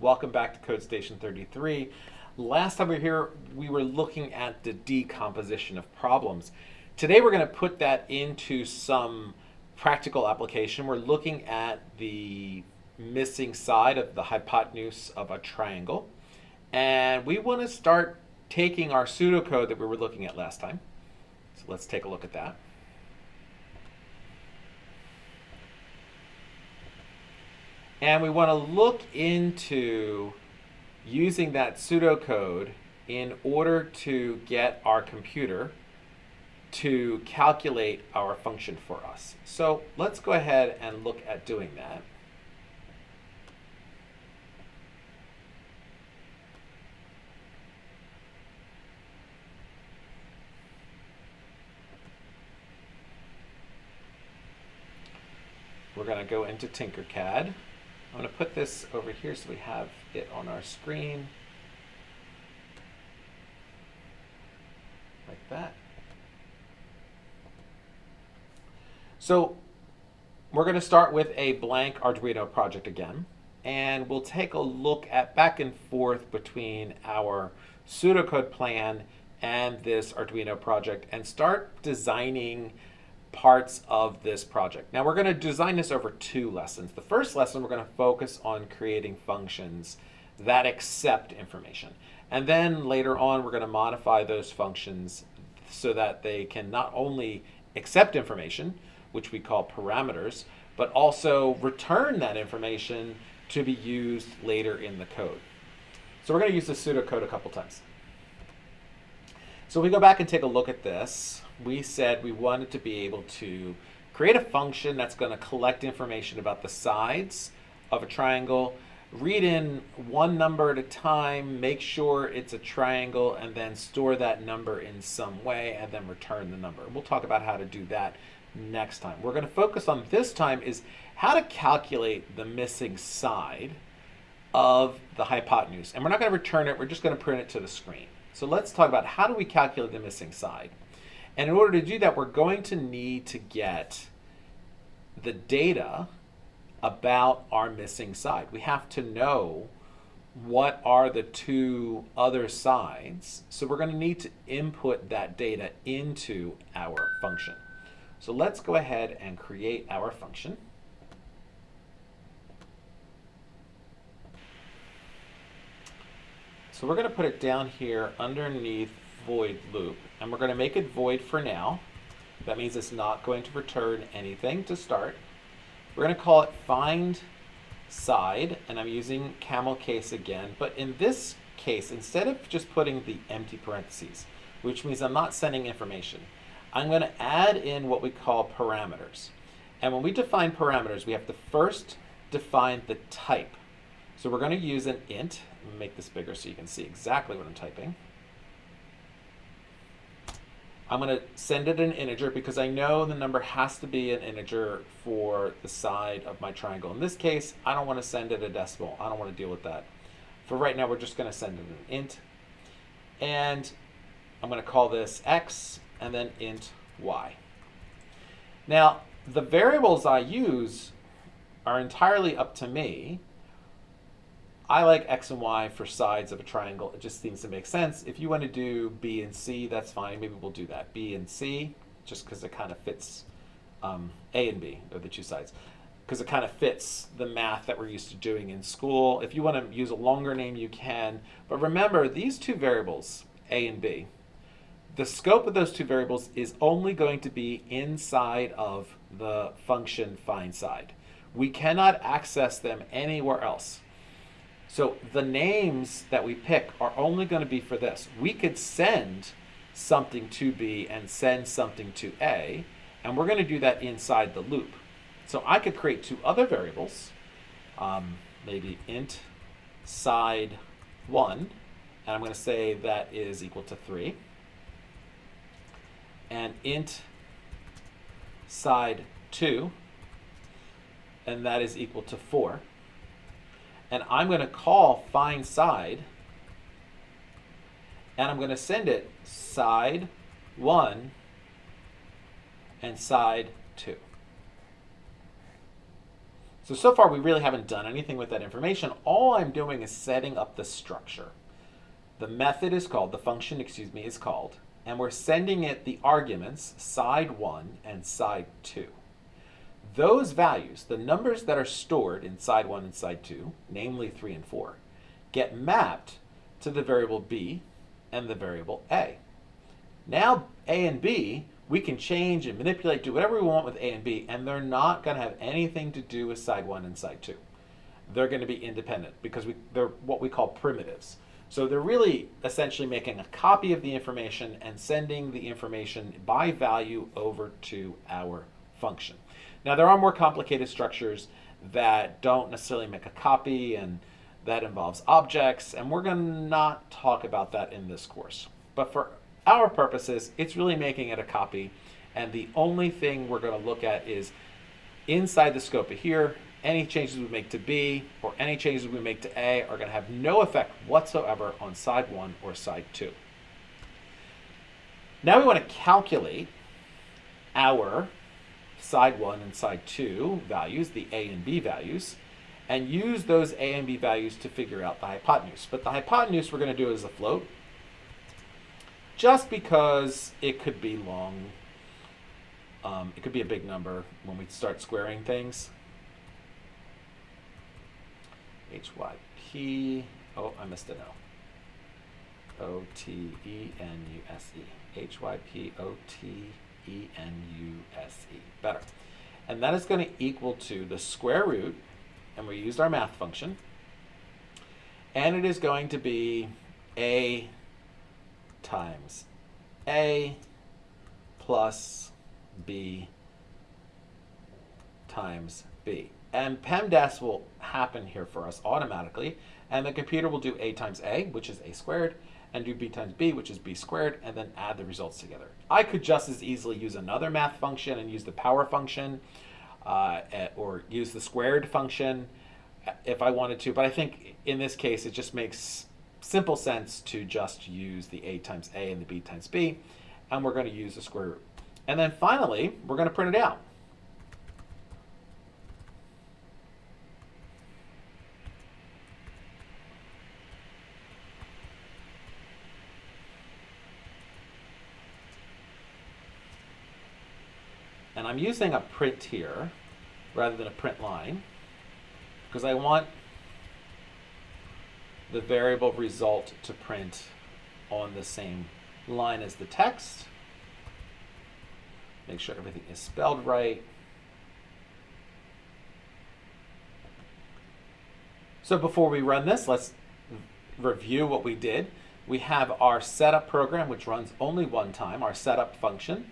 Welcome back to Code Station 33. Last time we were here, we were looking at the decomposition of problems. Today we're going to put that into some practical application. We're looking at the missing side of the hypotenuse of a triangle. And we want to start taking our pseudocode that we were looking at last time. So let's take a look at that. And we want to look into using that pseudocode in order to get our computer to calculate our function for us. So let's go ahead and look at doing that. We're going to go into Tinkercad. I'm going to put this over here so we have it on our screen. Like that. So we're going to start with a blank Arduino project again. And we'll take a look at back and forth between our pseudocode plan and this Arduino project and start designing parts of this project. Now we're going to design this over two lessons. The first lesson we're going to focus on creating functions that accept information. And then later on we're going to modify those functions so that they can not only accept information, which we call parameters, but also return that information to be used later in the code. So we're going to use the pseudocode a couple times. So we go back and take a look at this we said we wanted to be able to create a function that's going to collect information about the sides of a triangle, read in one number at a time, make sure it's a triangle, and then store that number in some way, and then return the number. We'll talk about how to do that next time. We're going to focus on this time is how to calculate the missing side of the hypotenuse. And we're not going to return it, we're just going to print it to the screen. So let's talk about how do we calculate the missing side. And in order to do that, we're going to need to get the data about our missing side. We have to know what are the two other sides. So we're going to need to input that data into our function. So let's go ahead and create our function. So we're going to put it down here underneath void loop. And we're going to make it void for now. That means it's not going to return anything to start. We're going to call it find side, and I'm using camel case again. But in this case, instead of just putting the empty parentheses, which means I'm not sending information, I'm going to add in what we call parameters. And when we define parameters, we have to first define the type. So we're going to use an int. make this bigger so you can see exactly what I'm typing. I'm going to send it an integer because I know the number has to be an integer for the side of my triangle. In this case, I don't want to send it a decimal. I don't want to deal with that. For right now, we're just going to send it an int. And I'm going to call this x and then int y. Now, the variables I use are entirely up to me. I like X and Y for sides of a triangle. It just seems to make sense. If you want to do B and C, that's fine. Maybe we'll do that. B and C, just because it kind of fits um, A and B are the two sides. Because it kind of fits the math that we're used to doing in school. If you want to use a longer name, you can. But remember, these two variables, A and B, the scope of those two variables is only going to be inside of the function find side. We cannot access them anywhere else. So the names that we pick are only going to be for this. We could send something to B and send something to A, and we're going to do that inside the loop. So I could create two other variables, um, maybe int side 1, and I'm going to say that is equal to 3, and int side 2, and that is equal to 4 and I'm going to call find side and I'm going to send it side 1 and side 2. So, so far we really haven't done anything with that information. All I'm doing is setting up the structure. The method is called, the function, excuse me, is called, and we're sending it the arguments, side 1 and side 2. Those values, the numbers that are stored in side 1 and side 2, namely 3 and 4, get mapped to the variable b and the variable a. Now a and b, we can change and manipulate, do whatever we want with a and b, and they're not going to have anything to do with side 1 and side 2. They're going to be independent because we, they're what we call primitives. So they're really essentially making a copy of the information and sending the information by value over to our function. Now there are more complicated structures that don't necessarily make a copy and that involves objects and we're going to not talk about that in this course. But for our purposes, it's really making it a copy and the only thing we're going to look at is inside the scope of here, any changes we make to B or any changes we make to A are going to have no effect whatsoever on side 1 or side 2. Now we want to calculate our side 1 and side 2 values, the A and B values, and use those A and B values to figure out the hypotenuse. But the hypotenuse we're going to do as a float, just because it could be long, um, it could be a big number when we start squaring things. HYP, oh, I missed an O. O-T-E-N-U-S-E. H-Y-P-O-T-E-N-U-S-E. Better. And that is going to equal to the square root, and we used our math function, and it is going to be A times A plus B times B. And PEMDAS will happen here for us automatically. And the computer will do a times a, which is a squared, and do b times b, which is b squared, and then add the results together. I could just as easily use another math function and use the power function, uh, or use the squared function if I wanted to. But I think in this case, it just makes simple sense to just use the a times a and the b times b, and we're going to use the square root. And then finally, we're going to print it out. And I'm using a print here rather than a print line because I want the variable result to print on the same line as the text. Make sure everything is spelled right. So before we run this, let's review what we did. We have our setup program, which runs only one time, our setup function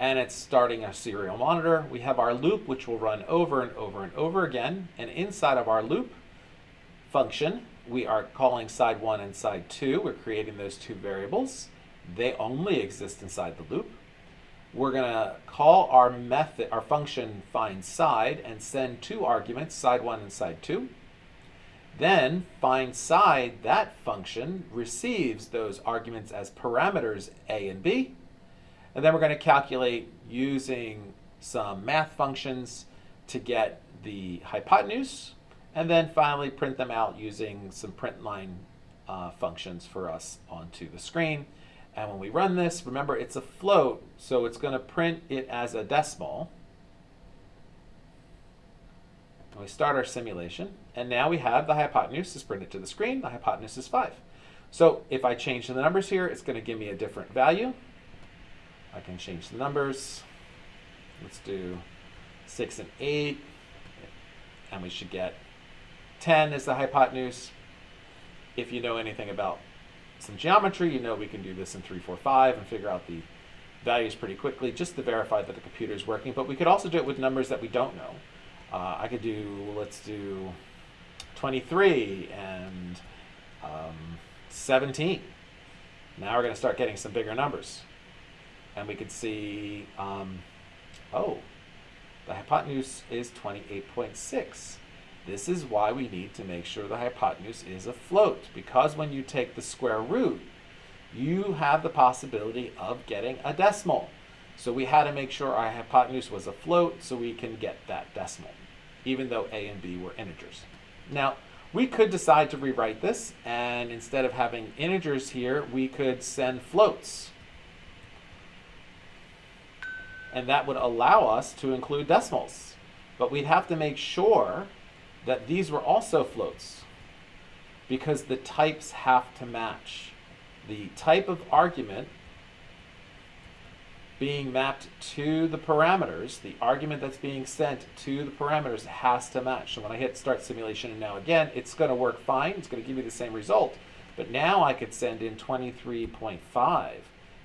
and it's starting a serial monitor. We have our loop, which will run over and over and over again. And inside of our loop function, we are calling side one and side two. We're creating those two variables. They only exist inside the loop. We're going to call our method, our function find side and send two arguments, side one and side two. Then find side, that function receives those arguments as parameters a and b and then we're going to calculate using some math functions to get the hypotenuse, and then finally print them out using some print line uh, functions for us onto the screen. And when we run this, remember it's a float, so it's going to print it as a decimal. And we start our simulation, and now we have the hypotenuse is printed to the screen. The hypotenuse is 5. So if I change the numbers here, it's going to give me a different value. I can change the numbers. Let's do 6 and 8. And we should get 10 is the hypotenuse. If you know anything about some geometry, you know we can do this in 3, 4, 5 and figure out the values pretty quickly just to verify that the computer is working. But we could also do it with numbers that we don't know. Uh, I could do, let's do 23 and um, 17. Now we're going to start getting some bigger numbers and we could see, um, oh, the hypotenuse is 28.6. This is why we need to make sure the hypotenuse is a float, because when you take the square root, you have the possibility of getting a decimal. So we had to make sure our hypotenuse was a float so we can get that decimal. even though a and b were integers. Now, we could decide to rewrite this, and instead of having integers here, we could send floats. And that would allow us to include decimals. But we'd have to make sure that these were also floats because the types have to match. The type of argument being mapped to the parameters, the argument that's being sent to the parameters has to match. So when I hit start simulation and now again, it's going to work fine. It's going to give me the same result. But now I could send in 23.5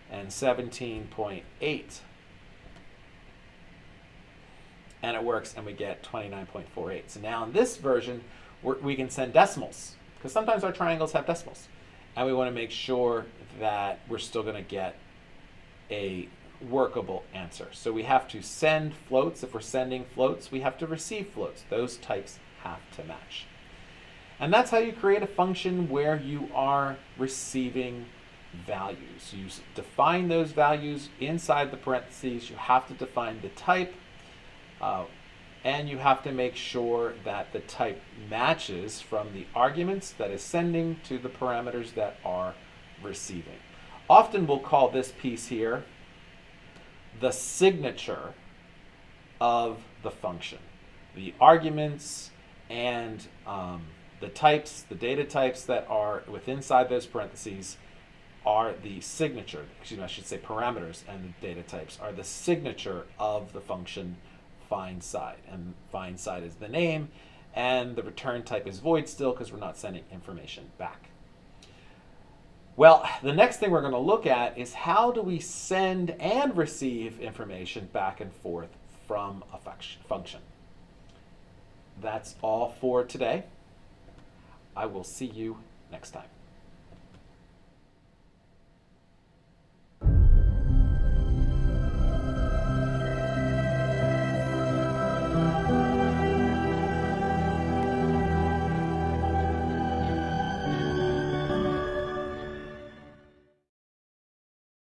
and 17.8. And it works and we get 29.48. So now in this version, we can send decimals because sometimes our triangles have decimals. And we want to make sure that we're still going to get a workable answer. So we have to send floats. If we're sending floats, we have to receive floats. Those types have to match. And that's how you create a function where you are receiving values. You define those values inside the parentheses. You have to define the type. Uh, and you have to make sure that the type matches from the arguments that is sending to the parameters that are receiving. Often we'll call this piece here the signature of the function. The arguments and um, the types, the data types that are within inside those parentheses are the signature, excuse me, I should say parameters and the data types are the signature of the function find side. And find side is the name, and the return type is void still because we're not sending information back. Well, the next thing we're going to look at is how do we send and receive information back and forth from a function. That's all for today. I will see you next time.